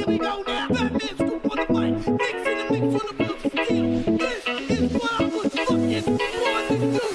This is what I was fucking for.